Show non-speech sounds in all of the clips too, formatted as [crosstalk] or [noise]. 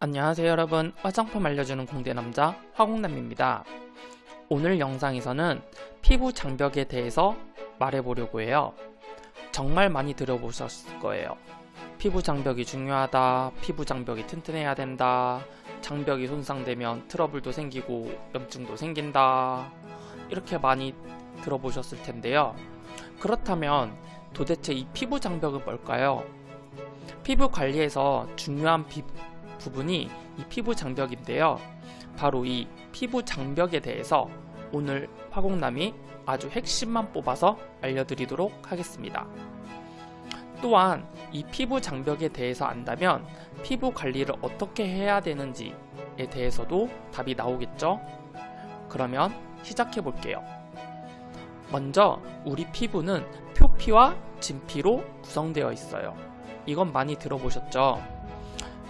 안녕하세요 여러분. 화장품 알려주는 공대남자 화공남입니다. 오늘 영상에서는 피부 장벽에 대해서 말해보려고 해요. 정말 많이 들어보셨을 거예요. 피부 장벽이 중요하다 피부 장벽이 튼튼해야 된다 장벽이 손상되면 트러블도 생기고 염증도 생긴다 이렇게 많이 들어보셨을 텐데요. 그렇다면 도대체 이 피부 장벽은 뭘까요? 피부 관리에서 중요한 비, 부분이 이 피부 장벽인데요. 바로 이 피부 장벽에 대해서 오늘 화공남이 아주 핵심만 뽑아서 알려드리도록 하겠습니다. 또한 이 피부 장벽에 대해서 안다면 피부 관리를 어떻게 해야 되는지에 대해서도 답이 나오겠죠? 그러면 시작해 볼게요. 먼저 우리 피부는 표피와 진피로 구성되어 있어요. 이건 많이 들어보셨죠?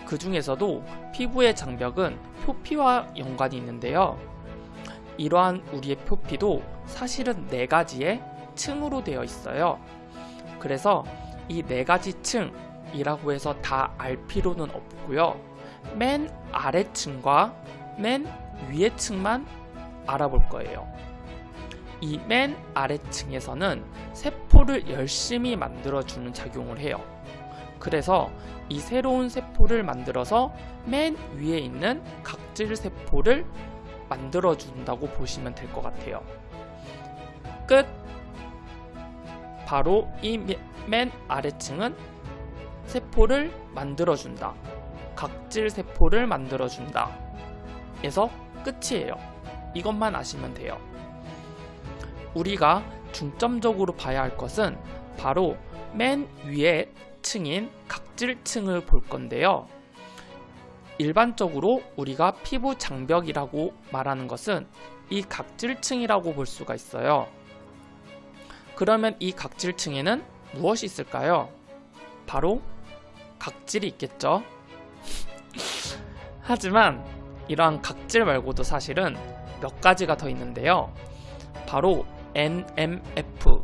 그 중에서도 피부의 장벽은 표피와 연관이 있는데요. 이러한 우리의 표피도 사실은 네 가지의 층으로 되어 있어요. 그래서 이 네 가지 층이라고 해서 다 알 필요는 없고요. 맨 아래층과 맨 위의 층만 알아볼 거예요. 이 맨 아래층에서는 세포를 열심히 만들어주는 작용을 해요. 그래서 이 새로운 세포를 만들어서 맨 위에 있는 각질 세포를 만들어 준다고 보시면 될 것 같아요. 끝! 바로 이 맨 아래층은 세포를 만들어 준다. 각질 세포를 만들어 준다. 에서 끝이에요. 이것만 아시면 돼요. 우리가 중점적으로 봐야 할 것은 바로 맨 위에 층인 각질층을 볼 건데요. 일반적으로 우리가 피부 장벽이라고 말하는 것은 이 각질층이라고 볼 수가 있어요. 그러면 이 각질층에는 무엇이 있을까요? 바로 각질이 있겠죠. [laughs] 하지만 이러한 각질 말고도 사실은 몇 가지가 더 있는데요. 바로 NMF,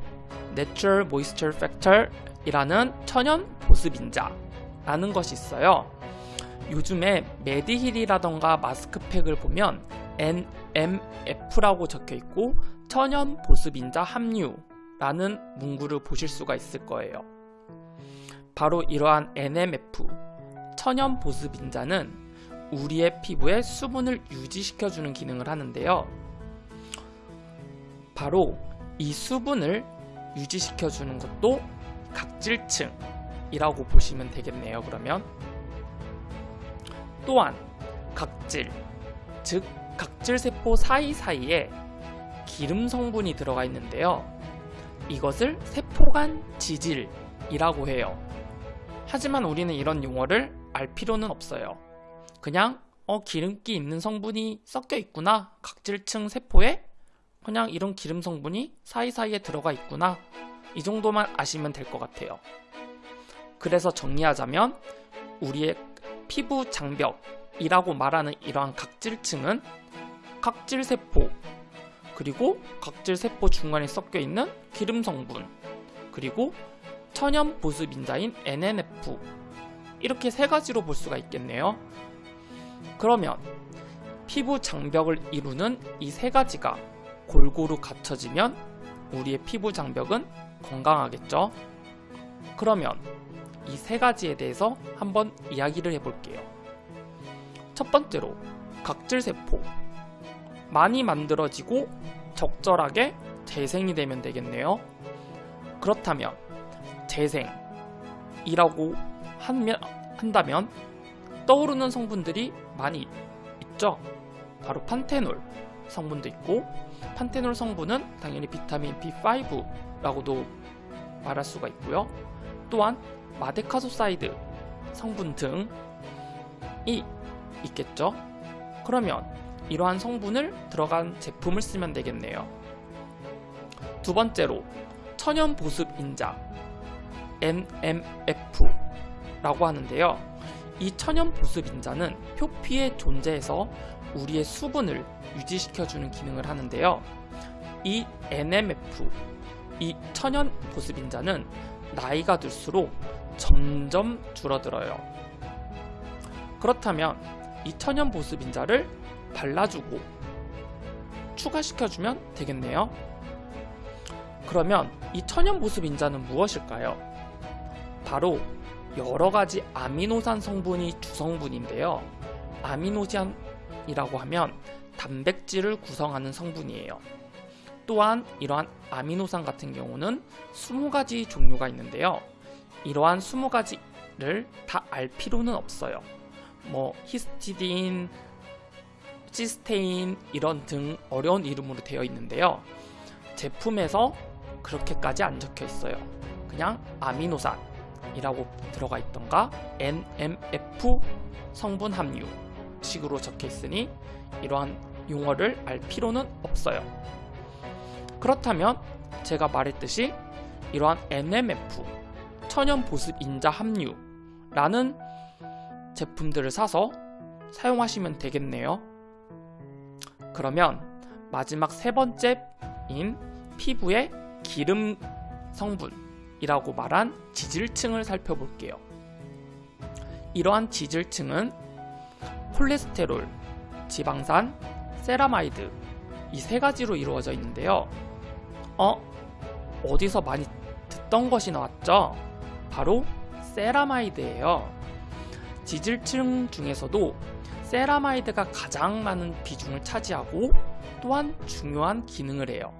Natural Moisture Factor 이라는 천연 보습인자라는 것이 있어요. 요즘에 메디힐이라던가 마스크팩을 보면 NMF라고 적혀 있고 천연 보습인자 함유라는 문구를 보실 수가 있을 거예요. 바로 이러한 NMF 천연 보습인자는 우리의 피부에 수분을 유지시켜주는 기능을 하는데요. 바로 이 수분을 유지시켜주는 것도 각질층이라고 보시면 되겠네요. 그러면 또한 각질, 즉 각질세포 사이사이에 기름 성분이 들어가 있는데요. 이것을 세포간 지질이라고 해요. 하지만 우리는 이런 용어를 알 필요는 없어요. 그냥 어 기름기 있는 성분이 섞여 있구나 각질층 세포에 그냥 이런 기름 성분이 사이사이에 들어가 있구나 이 정도만 아시면 될 것 같아요. 그래서 정리하자면 우리의 피부 장벽이라고 말하는 이러한 각질층은 각질세포 그리고 각질세포 중간에 섞여 있는 기름 성분 그리고 천연 보습 인자인 NNF 이렇게 세 가지로 볼 수가 있겠네요. 그러면 피부 장벽을 이루는 이 세 가지가 골고루 갖춰지면 우리의 피부 장벽은 건강하겠죠? 그러면 이 세 가지에 대해서 한번 이야기를 해볼게요. 첫 번째로 각질세포 많이 만들어지고 적절하게 재생이 되면 되겠네요. 그렇다면 재생이라고 하면, 한다면 떠오르는 성분들이 많이 있죠. 바로 판테놀 성분도 있고 판테놀 성분은 당연히 비타민 B5 라고도 말할 수가 있고요. 또한 madecassoside 성분 등이 있겠죠. 그러면 이러한 성분을 들어간 제품을 쓰면 되겠네요. 두 번째로 천연 보습 인자 NMF라고 하는데요. 이 천연 보습 인자는 표피에 존재해서 우리의 수분을 유지시켜주는 기능을 하는데요. 이 NMF, 이 천연 보습인자는 나이가 들수록 점점 줄어들어요. 그렇다면 이 천연 보습인자를 발라주고 추가시켜주면 되겠네요. 그러면 이 천연 보습인자는 무엇일까요? 바로 여러가지 아미노산 성분이 주성분인데요. 아미노산이라고 하면 단백질을 구성하는 성분이에요. 또한 이러한 아미노산 같은 경우는 20가지 종류가 있는데요. 이러한 20가지를 다 알 필요는 없어요. 뭐 히스티딘, 시스테인 이런 등 어려운 이름으로 되어 있는데요. 제품에서 그렇게까지 안 적혀 있어요. 그냥 아미노산이라고 들어가 있던가 NMF 성분 함유 식으로 적혀 있으니 이러한 용어를 알 필요는 없어요. 그렇다면 제가 말했듯이 이러한 NMF 천연 보습 인자 함유라는 제품들을 사서 사용하시면 되겠네요. 그러면 마지막 세 번째인 피부의 기름 성분이라고 말한 지질층을 살펴볼게요. 이러한 지질층은 콜레스테롤, 지방산, 세라마이드 이 세 가지로 이루어져 있는데요. 어? 어디서 많이 듣던 것이 나왔죠? 바로 세라마이드예요. 지질층 중에서도 세라마이드가 가장 많은 비중을 차지하고 또한 중요한 기능을 해요.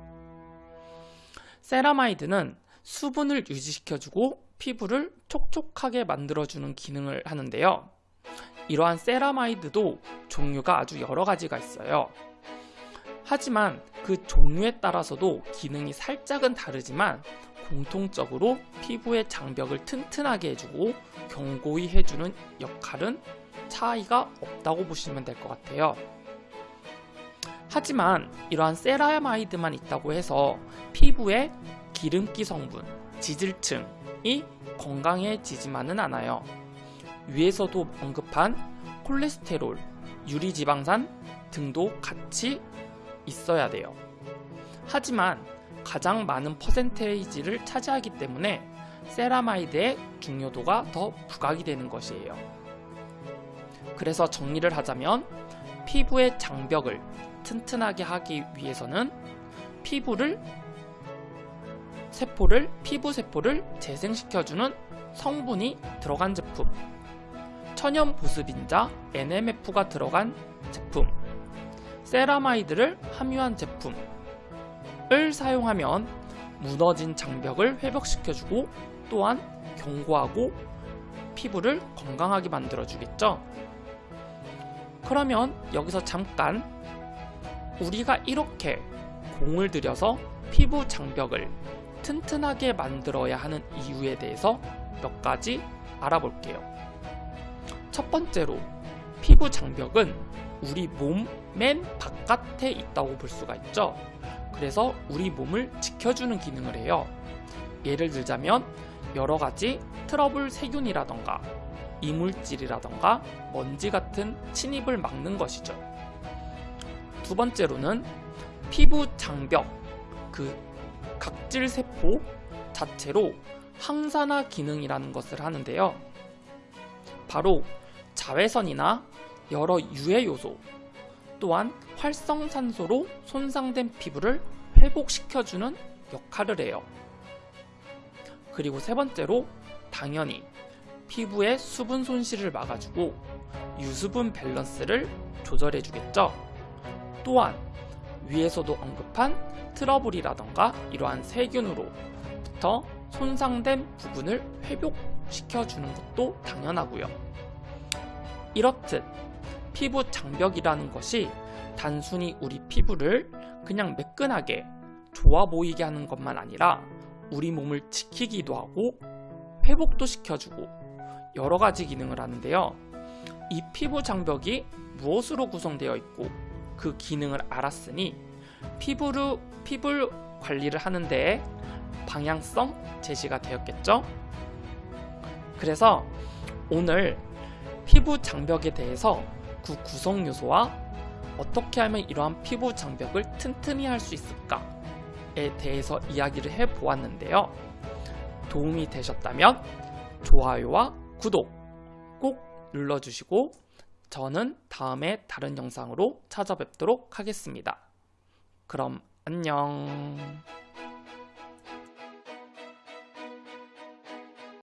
세라마이드는 수분을 유지시켜주고 피부를 촉촉하게 만들어주는 기능을 하는데요. 이러한 세라마이드도 종류가 아주 여러 가지가 있어요. 하지만 그 종류에 따라서도 기능이 살짝은 다르지만 공통적으로 피부의 장벽을 튼튼하게 해주고 견고히 해주는 역할은 차이가 없다고 보시면 될 것 같아요. 하지만 이러한 세라마이드만 있다고 해서 피부의 기름기 성분, 지질층이 건강해지지만은 않아요. 위에서도 언급한 콜레스테롤, 유리지방산 등도 같이 있어야 돼요. 하지만 가장 많은 퍼센테이지를 차지하기 때문에 세라마이드의 중요도가 더 부각이 되는 것이에요. 그래서 정리를 하자면 피부의 장벽을 튼튼하게 하기 위해서는 피부를 세포를 피부 세포를 재생시켜주는 성분이 들어간 제품 천연 보습인자 NMF가 들어간 제품 세라마이드를 함유한 제품을 사용하면 무너진 장벽을 회복시켜주고 또한 견고하고 피부를 건강하게 만들어주겠죠. 그러면 여기서 잠깐 우리가 이렇게 공을 들여서 피부 장벽을 튼튼하게 만들어야 하는 이유에 대해서 몇 가지 알아볼게요. 첫 번째로 피부 장벽은 우리 몸 맨 바깥에 있다고 볼 수가 있죠. 그래서 우리 몸을 지켜주는 기능을 해요. 예를 들자면 여러 가지 트러블 세균이라던가 이물질이라던가 먼지 같은 침입을 막는 것이죠. 두 번째로는 피부 장벽, 그 각질 세포 자체로 항산화 기능이라는 것을 하는데요. 바로 자외선이나 여러 유해 요소 또한 활성산소로 손상된 피부를 회복시켜주는 역할을 해요. 그리고 세 번째로 당연히 피부의 수분 손실을 막아주고 유수분 밸런스를 조절해주겠죠. 또한 위에서도 언급한 트러블이라던가 이러한 세균으로부터 손상된 부분을 회복시켜주는 것도 당연하고요. 이렇듯 피부 장벽이라는 것이 단순히 우리 피부를 그냥 매끈하게 좋아 보이게 하는 것만 아니라 우리 몸을 지키기도 하고 회복도 시켜주고 여러 가지 기능을 하는데요. 이 피부 장벽이 무엇으로 구성되어 있고 그 기능을 알았으니 피부를, 피부 관리를 하는데 방향성 제시가 되었겠죠? 그래서 오늘 피부 장벽에 대해서 그 구성 요소와 어떻게 하면 이러한 피부 장벽을 튼튼히 할 수 있을까에 대해서 이야기를 해 보았는데요. 도움이 되셨다면 좋아요와 구독 꼭 눌러주시고 저는 다음에 다른 영상으로 찾아뵙도록 하겠습니다. 그럼 안녕.